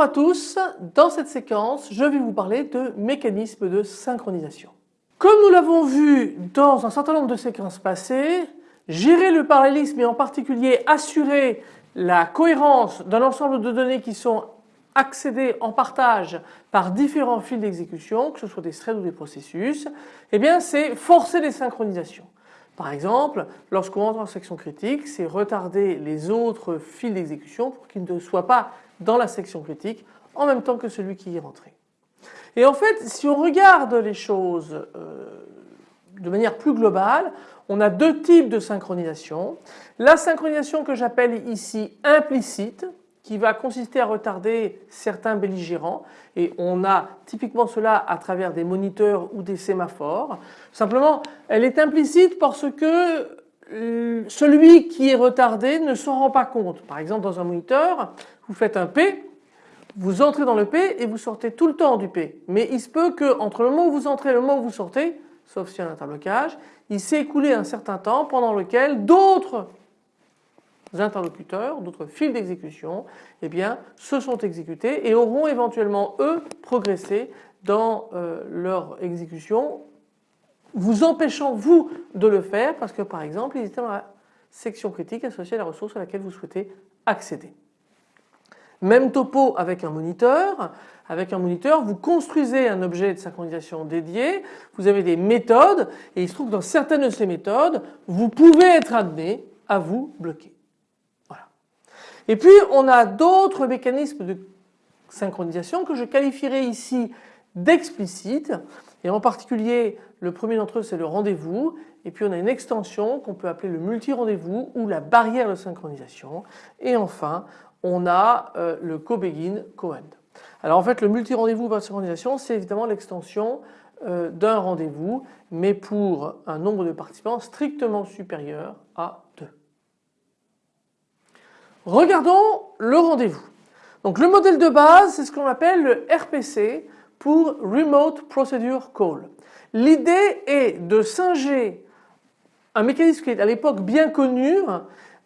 À tous, dans cette séquence je vais vous parler de mécanismes de synchronisation. Comme nous l'avons vu dans un certain nombre de séquences passées, gérer le parallélisme et en particulier assurer la cohérence d'un ensemble de données qui sont accédées en partage par différents fils d'exécution, que ce soit des threads ou des processus, eh bien c'est forcer les synchronisations. Par exemple, lorsqu'on entre en section critique, c'est retarder les autres fils d'exécution pour qu'ils ne soient pas dans la section critique en même temps que celui qui est rentré. Et en fait, si on regarde les choses euh, de manière plus globale, on a deux types de synchronisation. La synchronisation que j'appelle ici implicite, qui va consister à retarder certains belligérants et on a typiquement cela à travers des moniteurs ou des sémaphores. Simplement elle est implicite parce que euh, celui qui est retardé ne s'en rend pas compte. Par exemple dans un moniteur vous faites un P, vous entrez dans le P et vous sortez tout le temps du P. Mais il se peut que entre le moment où vous entrez et le moment où vous sortez, sauf s'il y a un interblocage, il s'est écoulé un certain temps pendant lequel d'autres interlocuteurs, d'autres fils d'exécution, eh bien, se sont exécutés et auront éventuellement eux progressé dans euh, leur exécution, vous empêchant vous de le faire parce que par exemple ils étaient dans la section critique associée à la ressource à laquelle vous souhaitez accéder. Même topo avec un moniteur. Avec un moniteur, vous construisez un objet de synchronisation dédié, vous avez des méthodes et il se trouve que dans certaines de ces méthodes, vous pouvez être amené à vous bloquer. Et puis on a d'autres mécanismes de synchronisation que je qualifierai ici d'explicites et en particulier le premier d'entre eux c'est le rendez-vous et puis on a une extension qu'on peut appeler le multi-rendez-vous ou la barrière de synchronisation et enfin on a euh, le co-begin co-end. Alors en fait le multi-rendez-vous par synchronisation c'est évidemment l'extension euh, d'un rendez-vous mais pour un nombre de participants strictement supérieur à 2. Regardons le rendez-vous. Donc le modèle de base c'est ce qu'on appelle le RPC pour Remote Procedure Call. L'idée est de singer un mécanisme qui est à l'époque bien connu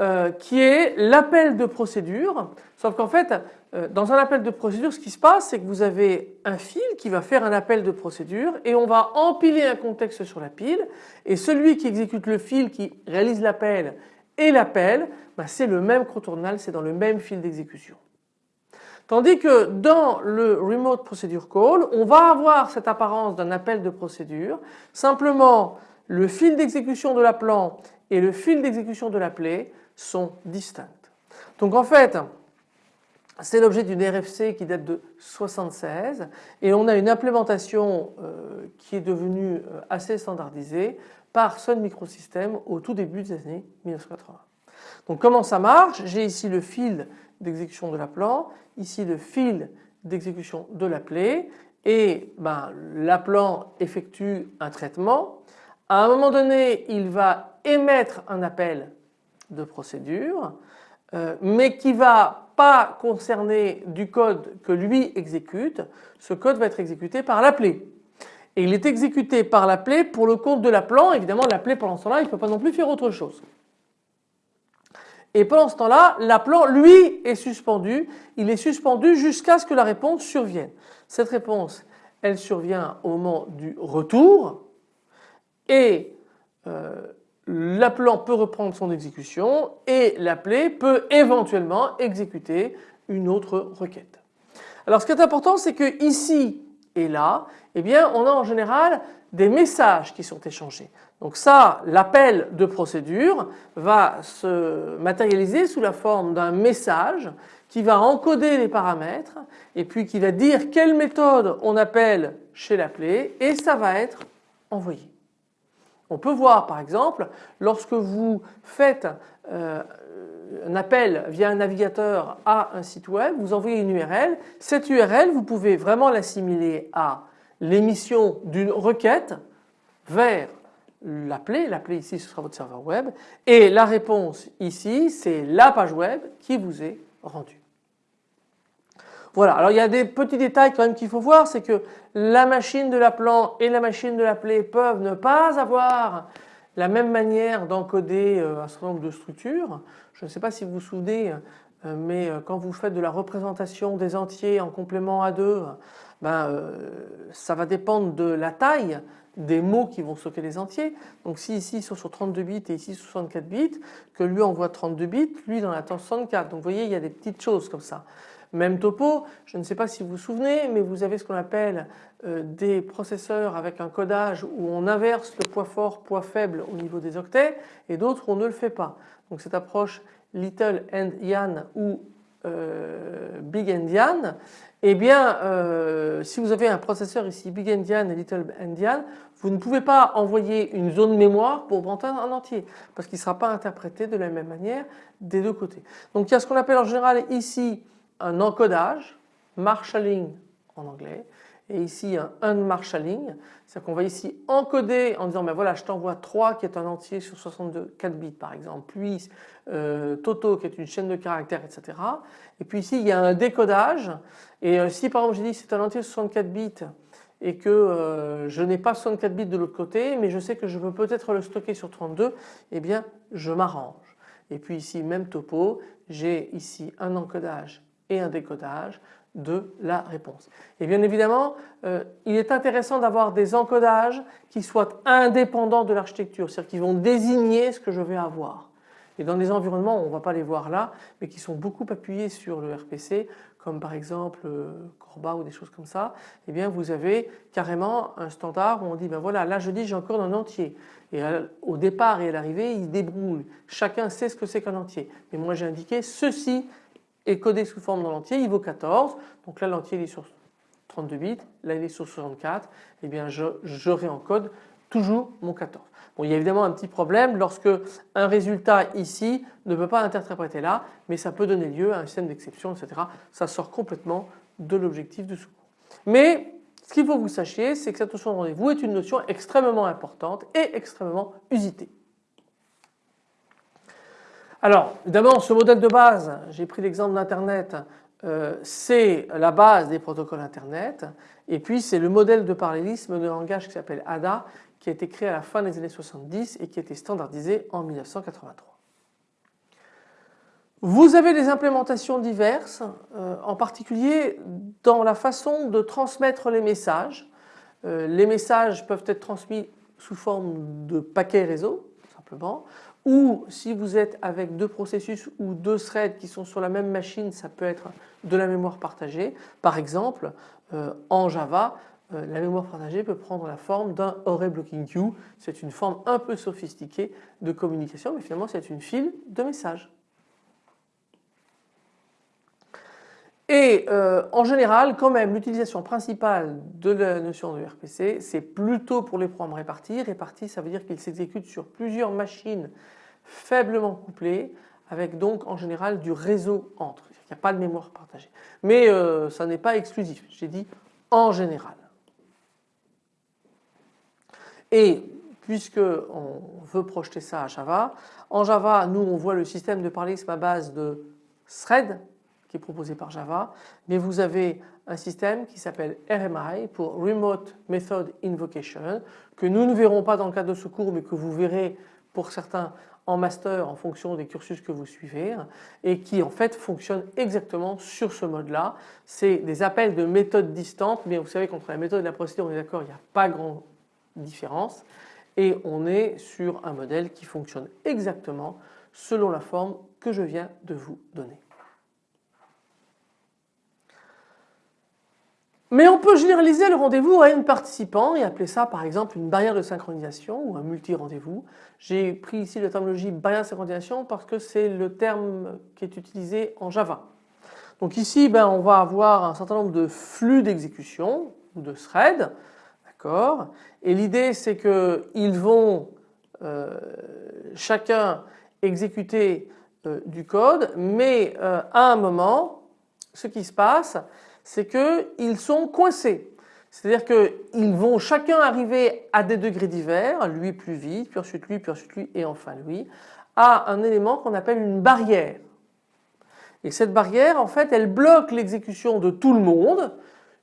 euh, qui est l'appel de procédure. Sauf qu'en fait euh, dans un appel de procédure ce qui se passe c'est que vous avez un fil qui va faire un appel de procédure et on va empiler un contexte sur la pile. Et celui qui exécute le fil qui réalise l'appel et l'appel, bah, c'est le même contournal, c'est dans le même fil d'exécution. Tandis que dans le Remote Procedure Call, on va avoir cette apparence d'un appel de procédure, simplement le fil d'exécution de l'appelant et le fil d'exécution de l'appelé sont distincts. Donc en fait, c'est l'objet d'une RFC qui date de 76 et on a une implémentation euh, qui est devenue euh, assez standardisée par Sun Microsystems au tout début des années 1980. Donc comment ça marche? J'ai ici le fil d'exécution de l'appelant, ici le fil d'exécution de l'appelé et ben, l'appelant effectue un traitement. À un moment donné il va émettre un appel de procédure euh, mais qui va pas concerner du code que lui exécute, ce code va être exécuté par l'appelé et il est exécuté par l'appelé pour le compte de l'appelant. Évidemment l'appelé pendant ce temps-là il ne peut pas non plus faire autre chose. Et pendant ce temps-là l'appelant lui est suspendu, il est suspendu jusqu'à ce que la réponse survienne. Cette réponse elle survient au moment du retour et euh, l'appelant peut reprendre son exécution et l'appelé peut éventuellement exécuter une autre requête. Alors ce qui est important c'est que ici et là, eh bien on a en général des messages qui sont échangés. Donc ça, l'appel de procédure va se matérialiser sous la forme d'un message qui va encoder les paramètres et puis qui va dire quelle méthode on appelle chez l'appelé et ça va être envoyé. On peut voir par exemple lorsque vous faites euh, un appel via un navigateur à un site web, vous envoyez une URL. Cette URL, vous pouvez vraiment l'assimiler à l'émission d'une requête vers l'appelé. L'appelé ici, ce sera votre serveur web. Et la réponse ici, c'est la page web qui vous est rendue. Voilà, alors il y a des petits détails quand même qu'il faut voir, c'est que la machine de l'appelant et la machine de l'appelé peuvent ne pas avoir la même manière d'encoder euh, un certain nombre de structures. Je ne sais pas si vous vous souvenez mais quand vous faites de la représentation des entiers en complément à 2, ben, ça va dépendre de la taille des mots qui vont stocker les entiers. Donc si ici ils sont sur 32 bits et ici 64 bits, que lui envoie 32 bits, lui en attend 64. Donc vous voyez il y a des petites choses comme ça. Même topo, je ne sais pas si vous vous souvenez, mais vous avez ce qu'on appelle euh, des processeurs avec un codage où on inverse le poids fort, poids faible au niveau des octets et d'autres on ne le fait pas. Donc cette approche Little Endian ou euh, Big Endian, eh bien euh, si vous avez un processeur ici Big Endian et Little Endian, vous ne pouvez pas envoyer une zone mémoire pour prendre un entier parce qu'il ne sera pas interprété de la même manière des deux côtés. Donc il y a ce qu'on appelle en général ici un encodage, marshalling en anglais, et ici un unmarshalling, c'est-à-dire qu'on va ici encoder en disant ben voilà je t'envoie 3 qui est un entier sur 62 4 bits par exemple, puis euh, Toto qui est une chaîne de caractères etc. Et puis ici il y a un décodage et euh, si par exemple j'ai dit c'est un entier sur 64 bits et que euh, je n'ai pas 64 bits de l'autre côté mais je sais que je veux peut-être le stocker sur 32, eh bien je m'arrange. Et puis ici même topo, j'ai ici un encodage et un décodage de la réponse. Et bien évidemment, euh, il est intéressant d'avoir des encodages qui soient indépendants de l'architecture, c'est-à-dire qui vont désigner ce que je vais avoir. Et dans des environnements, on ne va pas les voir là, mais qui sont beaucoup appuyés sur le RPC, comme par exemple euh, Corba ou des choses comme ça, eh bien vous avez carrément un standard où on dit ben voilà là je dis j'ai encore un entier et au départ et à l'arrivée il débrouille, chacun sait ce que c'est qu'un entier mais moi j'ai indiqué ceci est codé sous forme dans l'entier, il vaut 14. Donc là l'entier est sur 32 bits, là il est sur 64, et eh bien je, je réencode toujours mon 14. Bon, il y a évidemment un petit problème lorsque un résultat ici ne peut pas interpréter là, mais ça peut donner lieu à un système d'exception, etc. Ça sort complètement de l'objectif de secours. Mais ce qu'il faut que vous sachiez, c'est que cette notion de rendez-vous est une notion extrêmement importante et extrêmement usitée. Alors évidemment ce modèle de base, j'ai pris l'exemple d'Internet, euh, c'est la base des protocoles Internet et puis c'est le modèle de parallélisme de langage qui s'appelle ADA qui a été créé à la fin des années 70 et qui a été standardisé en 1983. Vous avez des implémentations diverses, euh, en particulier dans la façon de transmettre les messages. Euh, les messages peuvent être transmis sous forme de paquets réseau, simplement, ou si vous êtes avec deux processus ou deux threads qui sont sur la même machine, ça peut être de la mémoire partagée. Par exemple, euh, en Java, euh, la mémoire partagée peut prendre la forme d'un array blocking queue. C'est une forme un peu sophistiquée de communication, mais finalement c'est une file de messages. Et euh, en général, quand même, l'utilisation principale de la notion de RPC, c'est plutôt pour les programmes répartis. Répartis, ça veut dire qu'ils s'exécutent sur plusieurs machines faiblement couplées, avec donc en général du réseau entre. Il n'y a pas de mémoire partagée. Mais euh, ça n'est pas exclusif, j'ai dit en général. Et puisque on veut projeter ça à Java, en Java, nous on voit le système de parallélisme à base de thread qui est proposé par Java, mais vous avez un système qui s'appelle RMI pour Remote Method Invocation que nous ne verrons pas dans le cadre de ce cours mais que vous verrez pour certains en master en fonction des cursus que vous suivez et qui en fait fonctionne exactement sur ce mode là. C'est des appels de méthodes distantes mais vous savez qu'entre la méthode et la procédure on est d'accord il n'y a pas grande différence et on est sur un modèle qui fonctionne exactement selon la forme que je viens de vous donner. Mais on peut généraliser le rendez-vous à une participant et appeler ça par exemple une barrière de synchronisation ou un multi-rendez-vous. J'ai pris ici la terminologie barrière de synchronisation parce que c'est le terme qui est utilisé en Java. Donc ici ben, on va avoir un certain nombre de flux d'exécution ou de threads, d'accord? Et l'idée c'est qu'ils vont euh, chacun exécuter euh, du code mais euh, à un moment ce qui se passe c'est qu'ils sont coincés. C'est-à-dire qu'ils vont chacun arriver à des degrés divers, lui plus vite, puis ensuite lui, puis ensuite lui et enfin lui, à un élément qu'on appelle une barrière. Et cette barrière en fait elle bloque l'exécution de tout le monde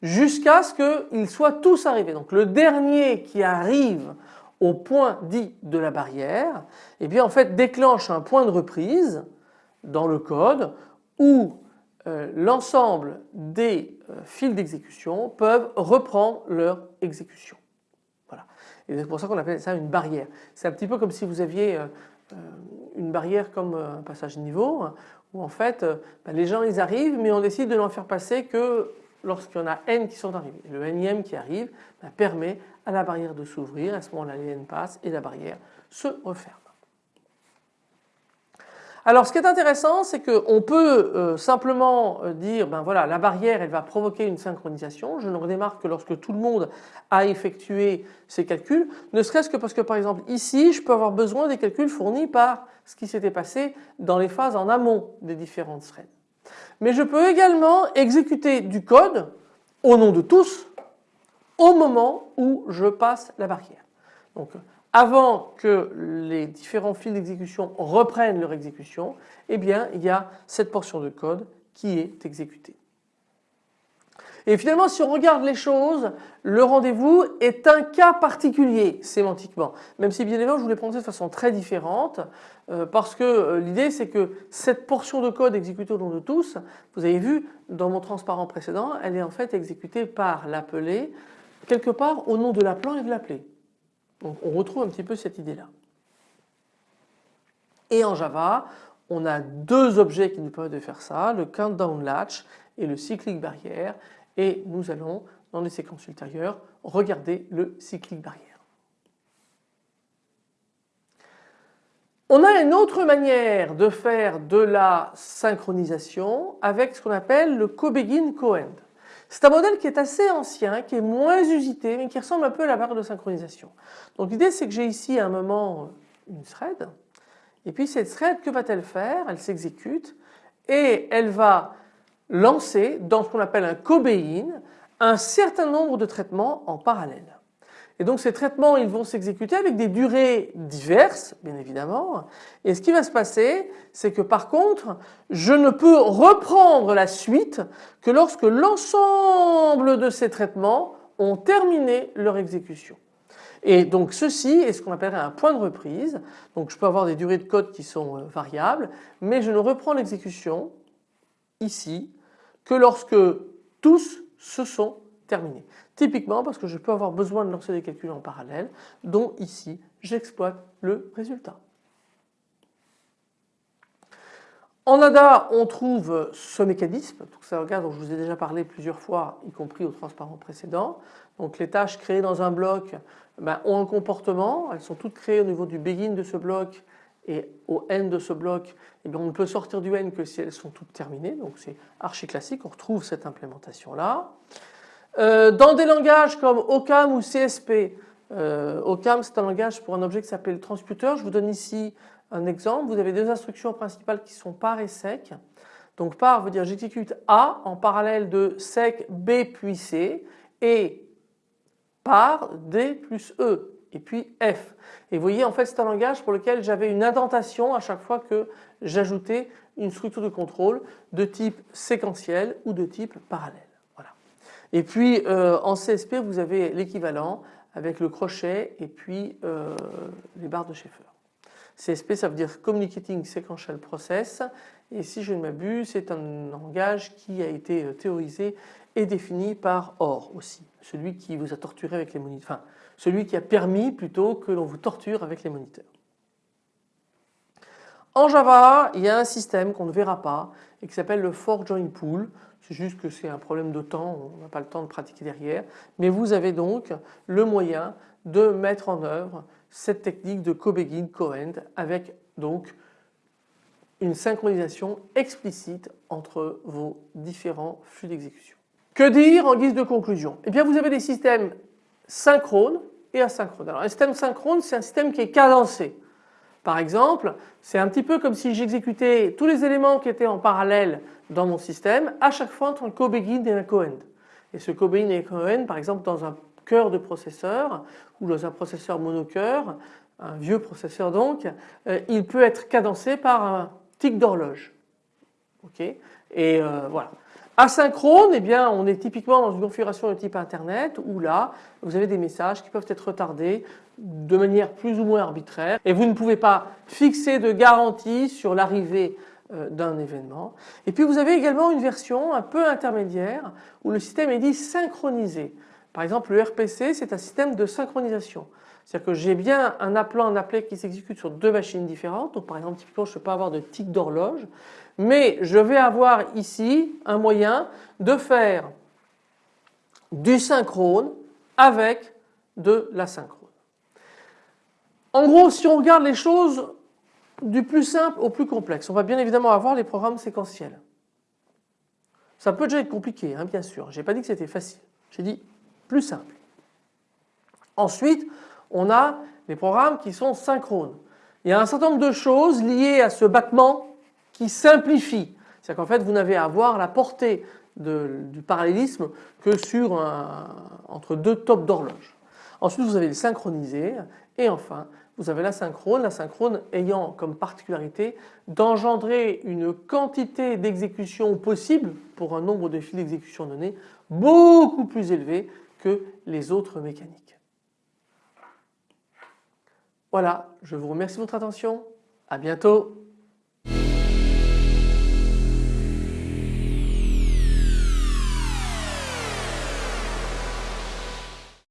jusqu'à ce qu'ils soient tous arrivés. Donc le dernier qui arrive au point dit de la barrière, eh bien en fait déclenche un point de reprise dans le code où euh, l'ensemble des euh, fils d'exécution peuvent reprendre leur exécution. Voilà. Et c'est pour ça qu'on appelle ça une barrière. C'est un petit peu comme si vous aviez euh, une barrière comme un passage niveau hein, où en fait bah, les gens ils arrivent mais on décide de n'en faire passer que lorsqu'il y en a n qui sont arrivés. le nème qui arrive bah, permet à la barrière de s'ouvrir, à ce moment-là les n passent et la barrière se referme. Alors ce qui est intéressant c'est qu'on peut euh, simplement euh, dire ben voilà la barrière elle va provoquer une synchronisation. Je ne redémarque que lorsque tout le monde a effectué ses calculs, ne serait-ce que parce que par exemple ici je peux avoir besoin des calculs fournis par ce qui s'était passé dans les phases en amont des différentes threads. Mais je peux également exécuter du code au nom de tous au moment où je passe la barrière. Donc avant que les différents fils d'exécution reprennent leur exécution, eh bien il y a cette portion de code qui est exécutée. Et finalement si on regarde les choses, le rendez-vous est un cas particulier sémantiquement. Même si bien évidemment je vous l'ai présenté de façon très différente euh, parce que euh, l'idée c'est que cette portion de code exécutée au nom de tous, vous avez vu dans mon transparent précédent, elle est en fait exécutée par l'appelé quelque part au nom de l'appelant et de l'appelé. Donc on retrouve un petit peu cette idée-là. Et en Java, on a deux objets qui nous permettent de faire ça, le countdown latch et le cyclic barrière. Et nous allons, dans les séquences ultérieures, regarder le cyclic barrière. On a une autre manière de faire de la synchronisation avec ce qu'on appelle le co-begin co-end. C'est un modèle qui est assez ancien, qui est moins usité, mais qui ressemble un peu à la barre de synchronisation. Donc l'idée c'est que j'ai ici à un moment une thread, et puis cette thread, que va-t-elle faire? Elle s'exécute et elle va lancer dans ce qu'on appelle un cobéin un certain nombre de traitements en parallèle. Et donc ces traitements ils vont s'exécuter avec des durées diverses bien évidemment et ce qui va se passer c'est que par contre je ne peux reprendre la suite que lorsque l'ensemble de ces traitements ont terminé leur exécution. Et donc ceci est ce qu'on appellerait un point de reprise. Donc je peux avoir des durées de code qui sont euh, variables mais je ne reprends l'exécution ici que lorsque tous se sont terminés. Typiquement parce que je peux avoir besoin de lancer des calculs en parallèle dont ici j'exploite le résultat. En ADA, on trouve ce mécanisme, tout ça regarde dont je vous ai déjà parlé plusieurs fois, y compris au transparent précédent. Donc les tâches créées dans un bloc ben, ont un comportement, elles sont toutes créées au niveau du begin de ce bloc et au n de ce bloc, eh bien on ne peut sortir du n que si elles sont toutes terminées, donc c'est archi classique, on retrouve cette implémentation là. Euh, dans des langages comme OCAM ou CSP, euh, OCAM c'est un langage pour un objet qui s'appelle transputer. Je vous donne ici un exemple. Vous avez deux instructions principales qui sont par et sec. Donc par veut dire j'exécute A en parallèle de sec B puis C et par D plus E et puis F. Et vous voyez en fait c'est un langage pour lequel j'avais une indentation à chaque fois que j'ajoutais une structure de contrôle de type séquentiel ou de type parallèle. Et puis euh, en CSP vous avez l'équivalent avec le crochet et puis euh, les barres de Schaeffer. CSP ça veut dire Communicating Sequential Process et si je ne m'abuse c'est un langage qui a été euh, théorisé et défini par Or aussi, celui qui vous a torturé avec les moniteurs, enfin celui qui a permis plutôt que l'on vous torture avec les moniteurs. En Java, il y a un système qu'on ne verra pas et qui s'appelle le for join pool. Juste que c'est un problème de temps, on n'a pas le temps de pratiquer derrière. Mais vous avez donc le moyen de mettre en œuvre cette technique de co-begin, co-end avec donc une synchronisation explicite entre vos différents flux d'exécution. Que dire en guise de conclusion? Eh bien vous avez des systèmes synchrones et asynchrones. Alors un système synchrone c'est un système qui est cadencé. Par exemple, c'est un petit peu comme si j'exécutais tous les éléments qui étaient en parallèle dans mon système à chaque fois entre un co-begin et un co-end. Et ce co-begin et co-end, par exemple dans un cœur de processeur ou dans un processeur monocœur, un vieux processeur donc, euh, il peut être cadencé par un tic d'horloge. Ok? Et euh, voilà. Asynchrone, eh bien, on est typiquement dans une configuration de type Internet où là, vous avez des messages qui peuvent être retardés de manière plus ou moins arbitraire et vous ne pouvez pas fixer de garantie sur l'arrivée euh, d'un événement. Et puis vous avez également une version un peu intermédiaire où le système est dit synchronisé. Par exemple le RPC c'est un système de synchronisation. C'est-à-dire que j'ai bien un appelant, un appelé qui s'exécute sur deux machines différentes. Donc par exemple typiquement je ne peux pas avoir de tic d'horloge mais je vais avoir ici un moyen de faire du synchrone avec de l'asynchrone. En gros si on regarde les choses du plus simple au plus complexe. On va bien évidemment avoir les programmes séquentiels. Ça peut déjà être compliqué, hein, bien sûr. Je n'ai pas dit que c'était facile. J'ai dit plus simple. Ensuite, on a les programmes qui sont synchrones. Il y a un certain nombre de choses liées à ce battement qui simplifient. C'est-à-dire qu'en fait, vous n'avez à voir la portée du parallélisme que sur entre deux tops d'horloge. Ensuite, vous avez le synchronisé et enfin, vous avez l'asynchrone, l'asynchrone ayant comme particularité d'engendrer une quantité d'exécution possible pour un nombre de fils d'exécution donné beaucoup plus élevé que les autres mécaniques. Voilà, je vous remercie de votre attention, à bientôt.